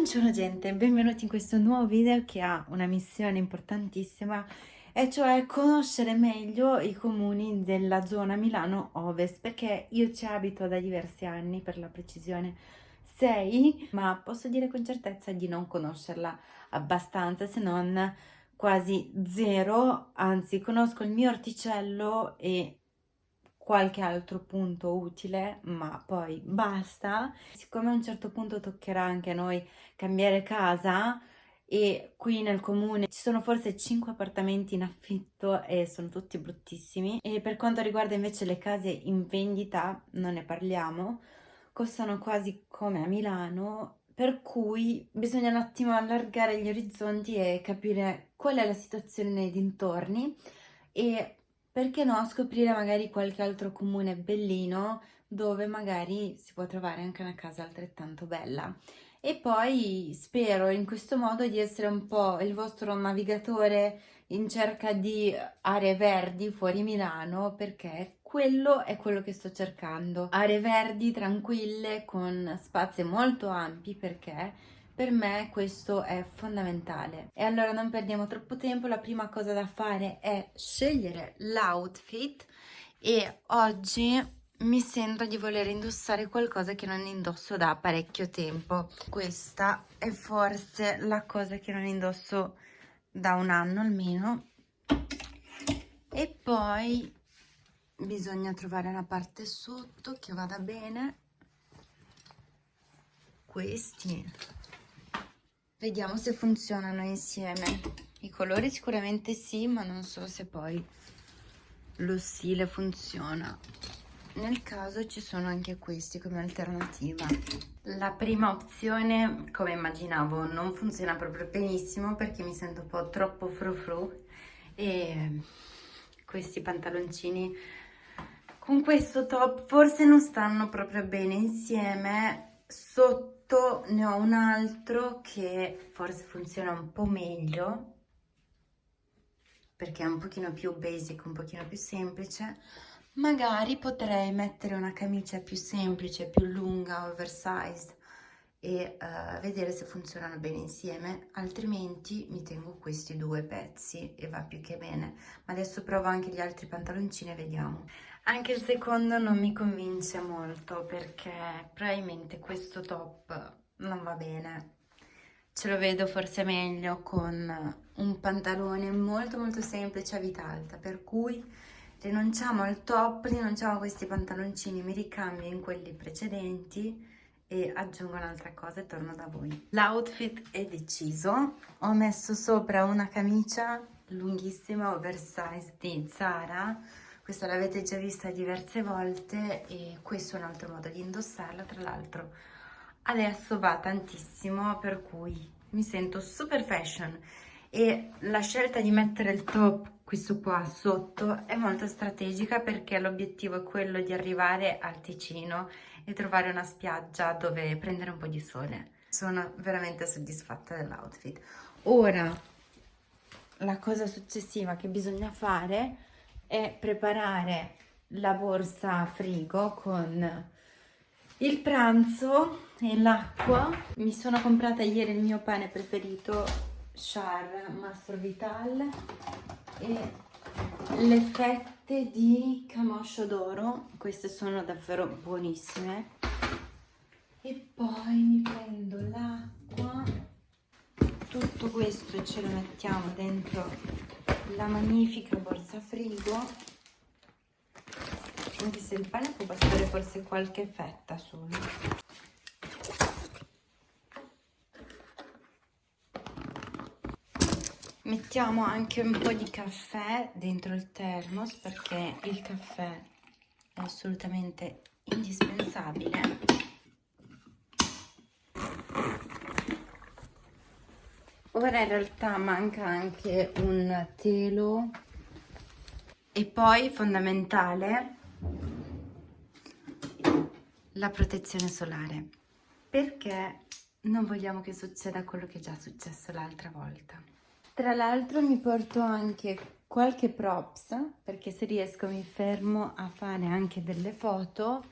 Buongiorno gente, benvenuti in questo nuovo video che ha una missione importantissima e cioè conoscere meglio i comuni della zona Milano Ovest perché io ci abito da diversi anni per la precisione 6 ma posso dire con certezza di non conoscerla abbastanza se non quasi zero. Anzi conosco il mio orticello e qualche altro punto utile, ma poi basta. Siccome a un certo punto toccherà anche a noi cambiare casa e qui nel comune ci sono forse 5 appartamenti in affitto e sono tutti bruttissimi e per quanto riguarda invece le case in vendita non ne parliamo costano quasi come a Milano per cui bisogna un attimo allargare gli orizzonti e capire qual è la situazione nei dintorni e perché no scoprire magari qualche altro comune bellino dove magari si può trovare anche una casa altrettanto bella. E poi spero in questo modo di essere un po' il vostro navigatore in cerca di aree verdi fuori Milano perché quello è quello che sto cercando. Aree verdi tranquille con spazi molto ampi perché per me questo è fondamentale. E allora non perdiamo troppo tempo, la prima cosa da fare è scegliere l'outfit e oggi mi sento di voler indossare qualcosa che non indosso da parecchio tempo. Questa è forse la cosa che non indosso da un anno almeno. E poi bisogna trovare una parte sotto che vada bene. Questi Vediamo se funzionano insieme. I colori sicuramente sì, ma non so se poi lo stile funziona. Nel caso ci sono anche questi come alternativa. La prima opzione, come immaginavo, non funziona proprio benissimo perché mi sento un po' troppo frufru e questi pantaloncini con questo top forse non stanno proprio bene insieme sotto ne ho un altro che forse funziona un po' meglio perché è un pochino più basic, un pochino più semplice. Magari potrei mettere una camicia più semplice, più lunga, oversized e uh, vedere se funzionano bene insieme. Altrimenti mi tengo questi due pezzi e va più che bene. Ma adesso provo anche gli altri pantaloncini e vediamo anche il secondo non mi convince molto perché probabilmente questo top non va bene. Ce lo vedo forse meglio con un pantalone molto molto semplice a vita alta, per cui rinunciamo al top, rinunciamo a questi pantaloncini, mi ricambio in quelli precedenti e aggiungo un'altra cosa e torno da voi. L'outfit è deciso, ho messo sopra una camicia lunghissima oversize di Zara, questa l'avete già vista diverse volte e questo è un altro modo di indossarla, tra l'altro adesso va tantissimo per cui mi sento super fashion. E la scelta di mettere il top questo qua sotto è molto strategica perché l'obiettivo è quello di arrivare al Ticino e trovare una spiaggia dove prendere un po' di sole. Sono veramente soddisfatta dell'outfit. Ora la cosa successiva che bisogna fare è preparare la borsa frigo con il pranzo e l'acqua. Mi sono comprata ieri il mio pane preferito, Char Mastro Vital e le fette di camoscio d'oro. Queste sono davvero buonissime. E poi mi prendo l'acqua. Tutto questo ce lo mettiamo dentro la magnifica borsa frigo. Anche se il pane può bastare forse qualche fetta solo. Mettiamo anche un po' di caffè dentro il thermos perché il caffè è assolutamente indispensabile ora in realtà manca anche un telo. E poi fondamentale la protezione solare. Perché non vogliamo che succeda quello che è già successo l'altra volta? Tra l'altro mi porto anche qualche props perché se riesco mi fermo a fare anche delle foto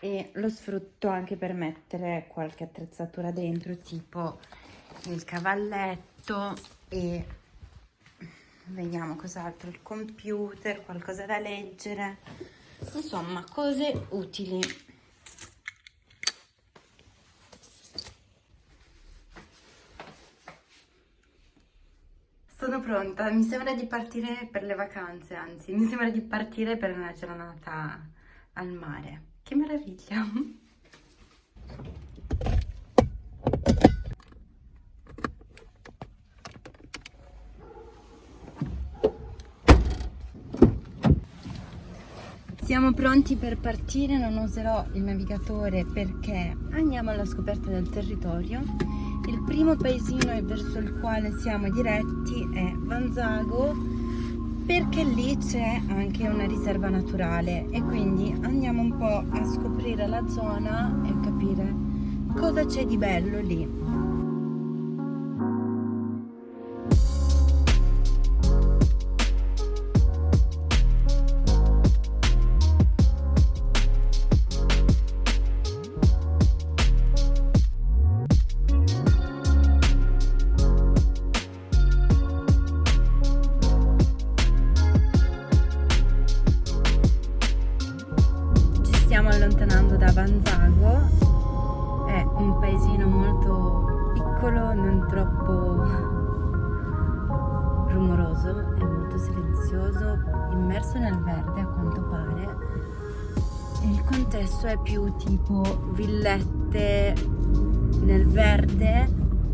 e lo sfrutto anche per mettere qualche attrezzatura dentro tipo il cavalletto e vediamo cos'altro il computer qualcosa da leggere. Insomma cose utili. Sono pronta mi sembra di partire per le vacanze anzi mi sembra di partire per una giornata al mare. Che meraviglia Siamo pronti per partire, non userò il navigatore perché andiamo alla scoperta del territorio. Il primo paesino verso il quale siamo diretti è Vanzago perché lì c'è anche una riserva naturale e quindi andiamo un po' a scoprire la zona e capire cosa c'è di bello lì. Rumoroso, è molto silenzioso, immerso nel verde a quanto pare. Il contesto è più tipo villette nel verde,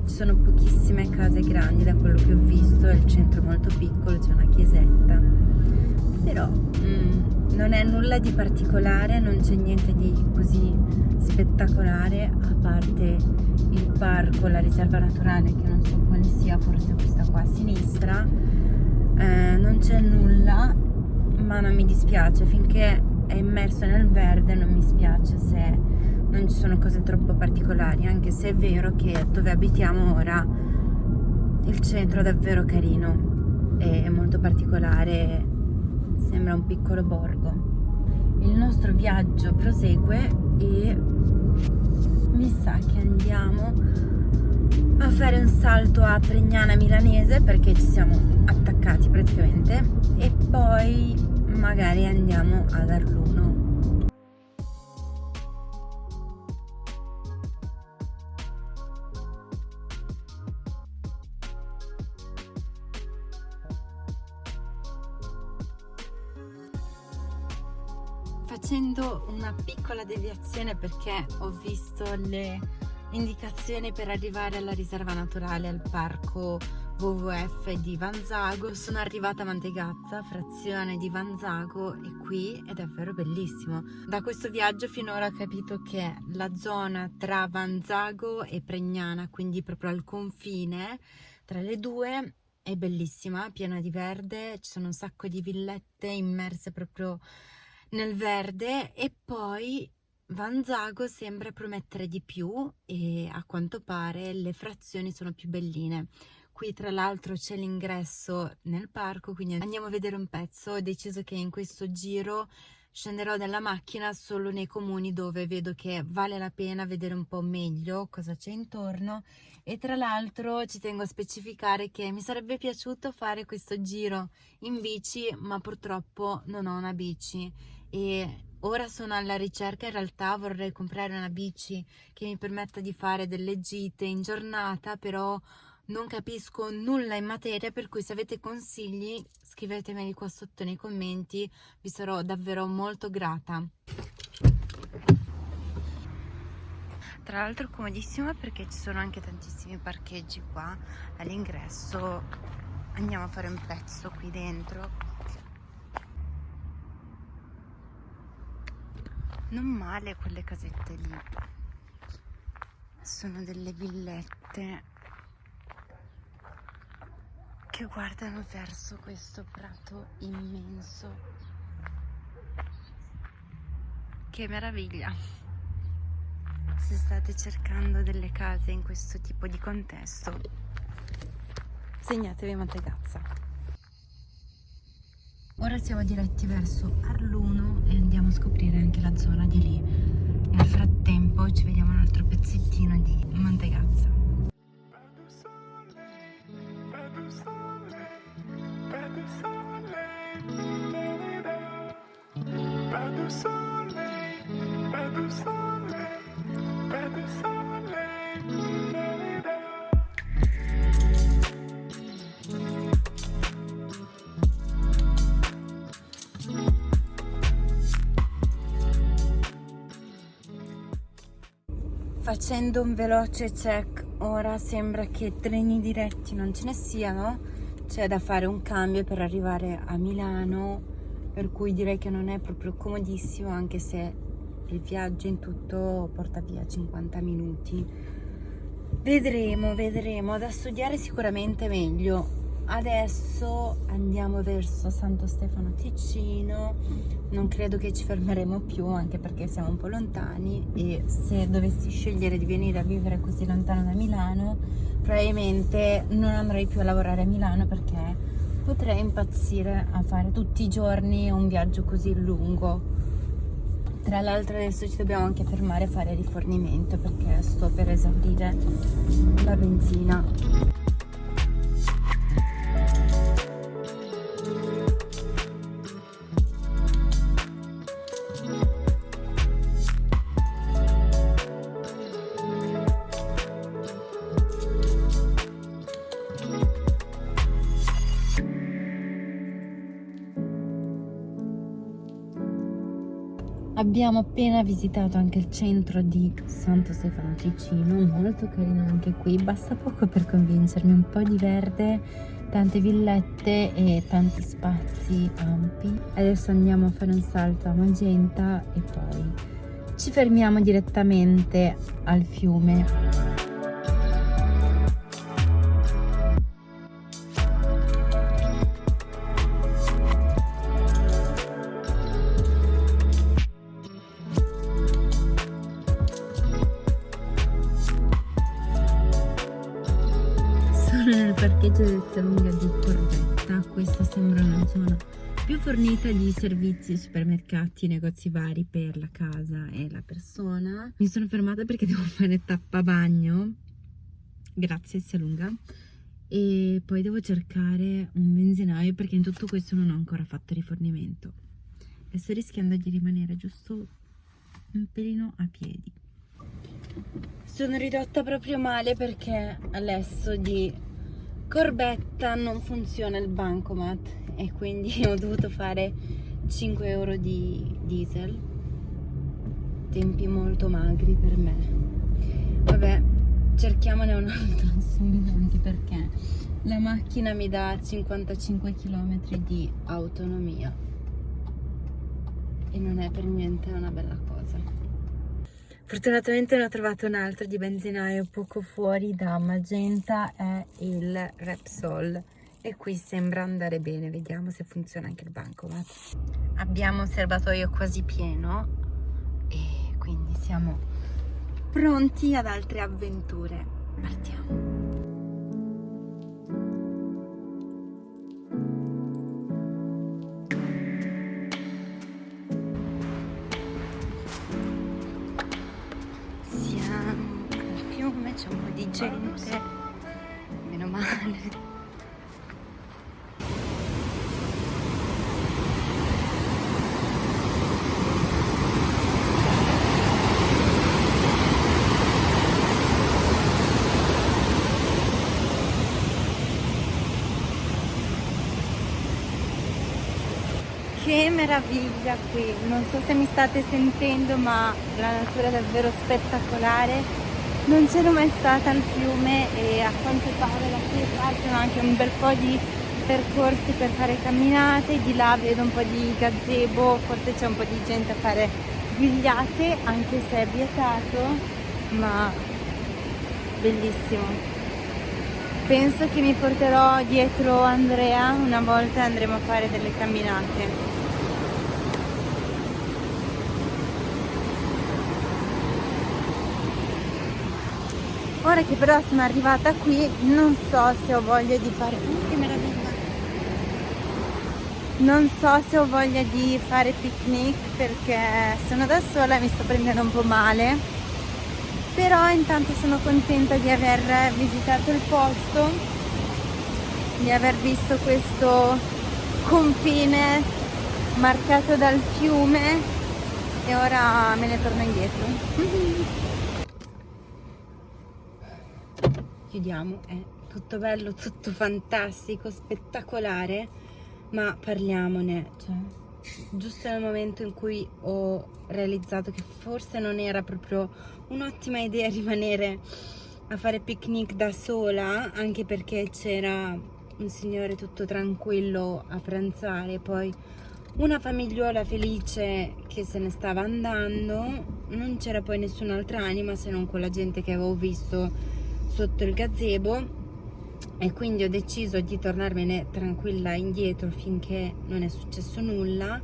ci sono pochissime case grandi da quello che ho visto, è il centro molto piccolo, c'è una chiesetta, però... Mm, non è nulla di particolare, non c'è niente di così spettacolare a parte il parco, la riserva naturale che non so quale sia, forse questa qua a sinistra. Eh, non c'è nulla, ma non mi dispiace finché è immerso nel verde, non mi spiace se non ci sono cose troppo particolari, anche se è vero che dove abitiamo ora il centro è davvero carino, è molto particolare sembra un piccolo borgo. Il nostro viaggio prosegue e mi sa che andiamo a fare un salto a Pregnana Milanese perché ci siamo attaccati praticamente e poi magari andiamo ad Arluno facendo una piccola deviazione perché ho visto le indicazioni per arrivare alla riserva naturale al parco WWF di Vanzago sono arrivata a Mantegazza, frazione di Vanzago e qui è davvero bellissimo. Da questo viaggio finora ho capito che la zona tra Vanzago e Pregnana quindi proprio al confine tra le due è bellissima, piena di verde, ci sono un sacco di villette immerse proprio nel verde e poi Vanzago sembra promettere di più e a quanto pare le frazioni sono più belline. Qui tra l'altro c'è l'ingresso nel parco, quindi andiamo a vedere un pezzo. Ho deciso che in questo giro scenderò dalla macchina solo nei comuni dove vedo che vale la pena vedere un po' meglio cosa c'è intorno e tra l'altro ci tengo a specificare che mi sarebbe piaciuto fare questo giro in bici ma purtroppo non ho una bici e ora sono alla ricerca in realtà vorrei comprare una bici che mi permetta di fare delle gite in giornata però non capisco nulla in materia per cui se avete consigli scrivetemeli qua sotto nei commenti vi sarò davvero molto grata. Tra l'altro comodissima perché ci sono anche tantissimi parcheggi qua all'ingresso. Andiamo a fare un pezzo qui dentro non male quelle casette lì. Sono delle villette che guardano verso questo prato immenso. Che meraviglia. Se state cercando delle case in questo tipo di contesto segnatevi Mantegazza Ora siamo diretti verso Arluno e andiamo a scoprire anche la zona di lì. nel frattempo ci vediamo un altro pezzettino di Montegazza Facendo un veloce check, ora sembra che treni diretti non ce ne siano, c'è da fare un cambio per arrivare a Milano, per cui direi che non è proprio comodissimo anche se il viaggio in tutto porta via 50 minuti. Vedremo, vedremo, da studiare sicuramente meglio. Adesso andiamo verso Santo Stefano Ticino, non credo che ci fermeremo più anche perché siamo un po' lontani. E se dovessi scegliere di venire a vivere così lontano da Milano probabilmente non andrei più a lavorare a Milano perché potrei impazzire a fare tutti i giorni un viaggio così lungo. Tra l'altro adesso ci dobbiamo anche fermare a fare rifornimento perché sto per esaurire la benzina Abbiamo appena visitato anche il centro di Santo Stefano Ticino, molto carino anche qui, basta poco per convincermi, un po' di verde, tante villette e tanti spazi ampi. Adesso andiamo a fare un salto a Magenta e poi ci fermiamo direttamente al fiume. Più fornita di servizi, supermercati, negozi vari per la casa e la persona. Mi sono fermata perché devo fare tappa bagno, grazie Salunga, e poi devo cercare un benzinaio perché in tutto questo non ho ancora fatto rifornimento e sto rischiando di rimanere giusto un pelino a piedi. Sono ridotta proprio male perché adesso di Corbetta non funziona il bancomat e quindi ho dovuto fare 5 euro di diesel. Tempi molto magri per me. Vabbè cerchiamone un altro subito anche perché la macchina mi dà 55 km di autonomia. E non è per niente una bella cosa Fortunatamente ne ho trovato un altro di benzinaio poco fuori da Magenta, è il Repsol e qui sembra andare bene, vediamo se funziona anche il bancomat. Abbiamo un serbatoio quasi pieno e quindi siamo pronti ad altre avventure. Partiamo! Meraviglia qui non so se mi state sentendo ma la natura è davvero spettacolare non c'ero mai stata al fiume e a quanto pare da qui partono anche un bel po' di percorsi per fare camminate, di là vedo un po' di gazebo, forse c'è un po' di gente a fare vigliate, anche se è vietato, ma bellissimo. Penso che mi porterò dietro Andrea una volta andremo a fare delle camminate. Ora che però sono arrivata qui non so se ho voglia di fare oh, che meraviglia. Non so se ho voglia di fare picnic perché sono da sola e mi sto prendendo un po' male. Però intanto sono contenta di aver visitato il posto di aver visto questo confine marcato dal fiume e ora me ne torno indietro chiudiamo è tutto bello tutto fantastico spettacolare ma parliamone, cioè, giusto nel momento in cui ho realizzato che forse non era proprio un'ottima idea rimanere a fare picnic da sola, anche perché c'era un signore tutto tranquillo a pranzare, poi una famigliuola felice che se ne stava andando, non c'era poi nessun'altra anima se non quella gente che avevo visto sotto il gazebo e quindi ho deciso di tornarmene tranquilla indietro finché non è successo nulla.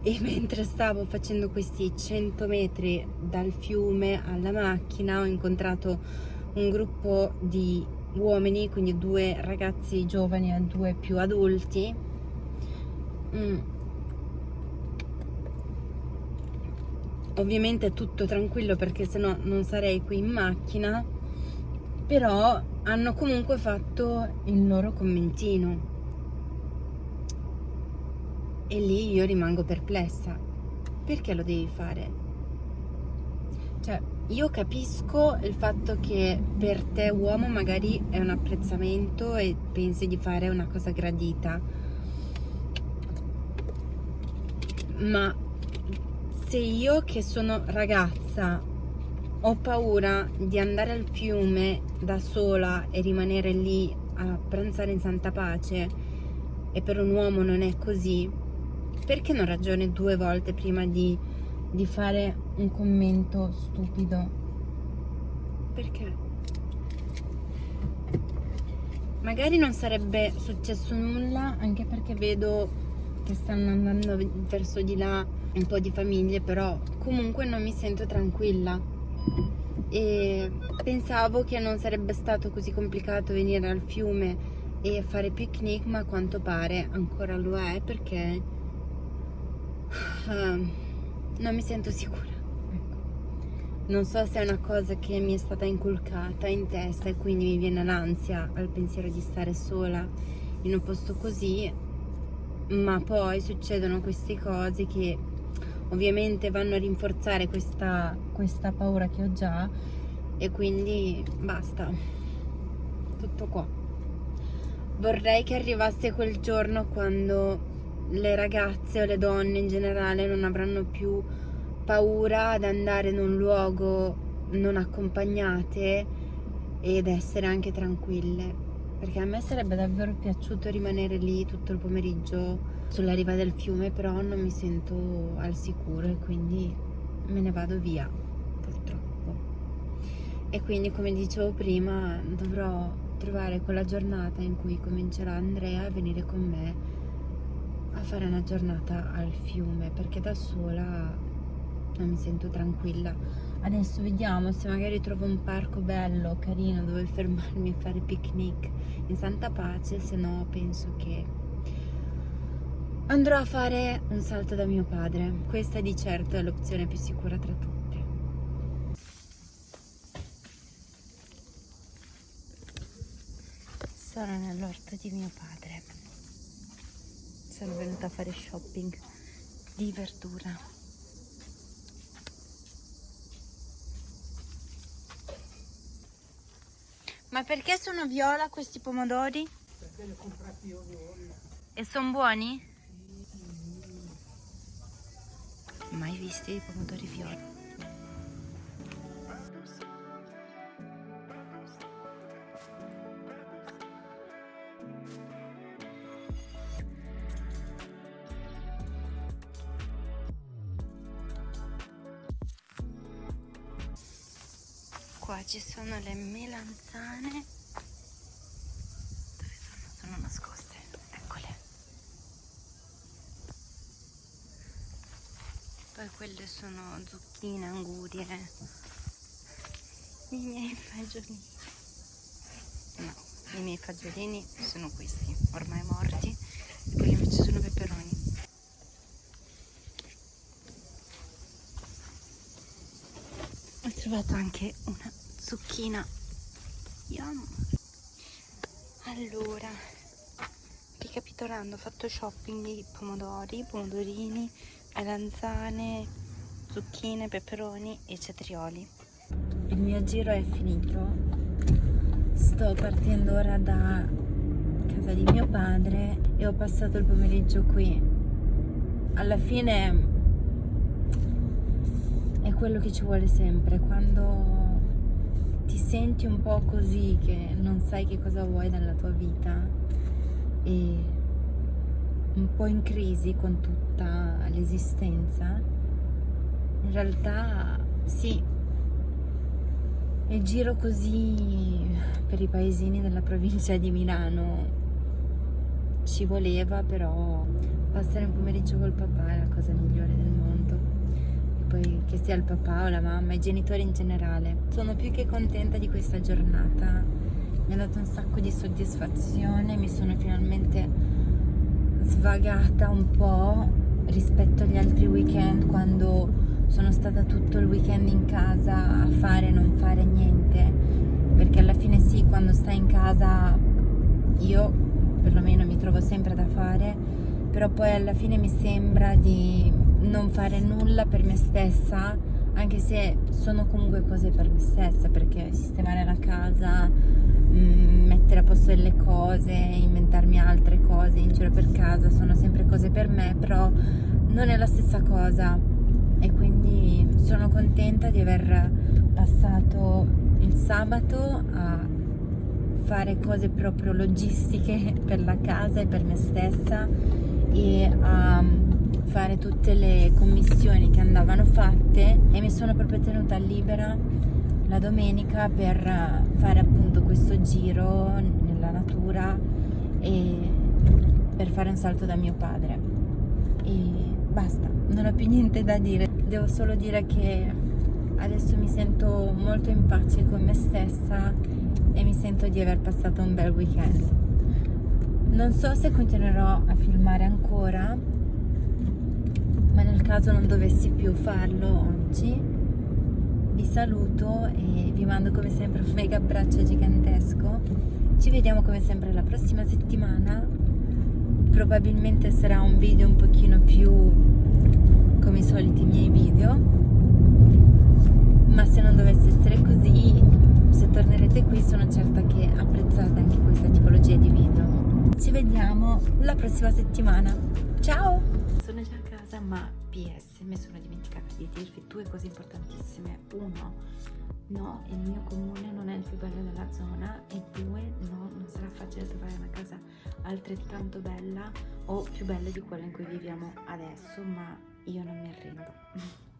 E mentre stavo facendo questi 100 metri dal fiume alla macchina ho incontrato un gruppo di uomini, quindi due ragazzi giovani e due più adulti. Mm. ovviamente tutto tranquillo perché sennò non sarei qui in macchina però hanno comunque fatto il loro commentino. E lì io rimango perplessa. Perché lo devi fare? cioè io capisco il fatto che per te uomo magari è un apprezzamento e pensi di fare una cosa gradita. Ma se io che sono ragazza ho paura di andare al fiume da sola e rimanere lì a pranzare in santa pace. E per un uomo non è così. Perché non ragioni due volte prima di, di fare un commento stupido? Perché? Magari non sarebbe successo nulla anche perché vedo che stanno andando verso di là un po' di famiglie però comunque non mi sento tranquilla e pensavo che non sarebbe stato così complicato venire al fiume e fare picnic ma a quanto pare ancora lo è perché uh, non mi sento sicura ecco. non so se è una cosa che mi è stata inculcata in testa e quindi mi viene l'ansia al pensiero di stare sola in un posto così ma poi succedono queste cose che ovviamente vanno a rinforzare questa, questa paura che ho già e quindi basta. Tutto qua. Vorrei che arrivasse quel giorno quando le ragazze o le donne in generale non avranno più paura ad andare in un luogo non accompagnate ed essere anche tranquille. Perché a me sarebbe davvero piaciuto rimanere lì tutto il pomeriggio sulla riva del fiume però non mi sento al sicuro e quindi me ne vado via purtroppo. E quindi come dicevo prima dovrò trovare quella giornata in cui comincerà Andrea a venire con me a fare una giornata al fiume perché da sola non mi sento tranquilla. Adesso vediamo se magari trovo un parco bello, carino dove fermarmi e fare picnic in santa pace se no penso che Andrò a fare un salto da mio padre. Questa di certo è l'opzione più sicura tra tutte. Sono nell'orto di mio padre. Sono venuta a fare shopping di verdura. Ma perché sono viola questi pomodori? Perché li ho comprati io viola. E sono buoni? Mai visti i pomodori viola qua ci sono le melanzane poi quelle sono zucchine, angurie i miei fagiolini. No, i miei fagiolini sono questi ormai morti. Quelli invece sono peperoni. Ho trovato anche una zucchina. Yum. allora ricapitolando ho fatto shopping di pomodori pomodorini melanzane zucchine peperoni e cetrioli il mio giro è finito. Sto partendo ora da casa di mio padre e ho passato il pomeriggio qui. Alla fine è quello che ci vuole sempre. Quando ti senti un po' così che non sai che cosa vuoi dalla tua vita e un po' in crisi con tutta l'esistenza in realtà sì. E giro così per i paesini della provincia di Milano ci voleva però passare un pomeriggio col papà è la cosa migliore del mondo. E poi che sia il papà o la mamma i genitori in generale sono più che contenta di questa giornata. Mi ha dato un sacco di soddisfazione mi sono finalmente svagata un po' rispetto agli altri weekend quando sono stata tutto il weekend in casa a fare e non fare niente. Perché alla fine sì quando stai in casa io perlomeno mi trovo sempre da fare però poi alla fine mi sembra di non fare nulla per me stessa anche se sono comunque cose per me stessa perché sistemare la casa mettere a posto delle cose inventarmi altre cose in giro per casa sono sempre cose per me però non è la stessa cosa. E quindi sono contenta di aver passato il sabato a fare cose proprio logistiche per la casa e per me stessa e a fare tutte le commissioni che andavano fatte e mi sono proprio tenuta libera la domenica per fare appunto questo giro nella natura e per fare un salto da mio padre e basta, non ho più niente da dire devo solo dire che adesso mi sento molto in pace con me stessa e mi sento di aver passato un bel weekend. Non so se continuerò a filmare ancora, ma nel caso non dovessi più farlo oggi, vi saluto e vi mando come sempre un mega abbraccio gigantesco. Ci vediamo come sempre la prossima settimana. Probabilmente sarà un video un pochino più come i soliti miei video. Ma se non dovesse essere così se tornerete qui sono certa che apprezzate anche questa tipologia di video. Ci vediamo la prossima settimana. Ciao! Sono già a casa ma ps di dirvi due cose importantissime. Uno no, il mio comune non è il più bello della zona e due, no, non sarà facile trovare una casa altrettanto bella o più bella di quella in cui viviamo adesso, ma io non mi arrendo